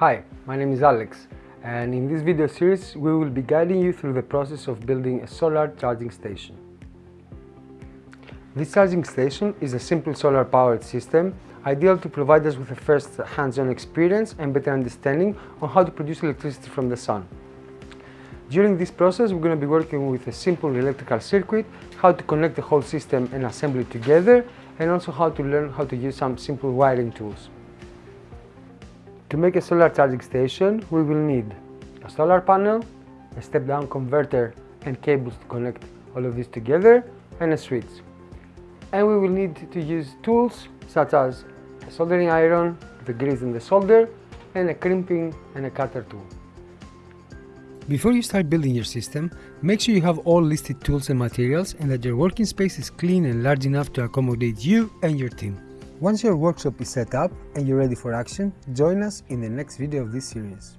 Hi, my name is Alex and in this video series we will be guiding you through the process of building a solar charging station. This charging station is a simple solar powered system ideal to provide us with a first hands-on experience and better understanding on how to produce electricity from the sun. During this process we're going to be working with a simple electrical circuit, how to connect the whole system and assemble it together and also how to learn how to use some simple wiring tools. To make a solar charging station, we will need a solar panel, a step-down converter and cables to connect all of this together, and a switch. And we will need to use tools such as a soldering iron, the grease and the solder, and a crimping and a cutter tool. Before you start building your system, make sure you have all listed tools and materials and that your working space is clean and large enough to accommodate you and your team. Once your workshop is set up and you're ready for action, join us in the next video of this series.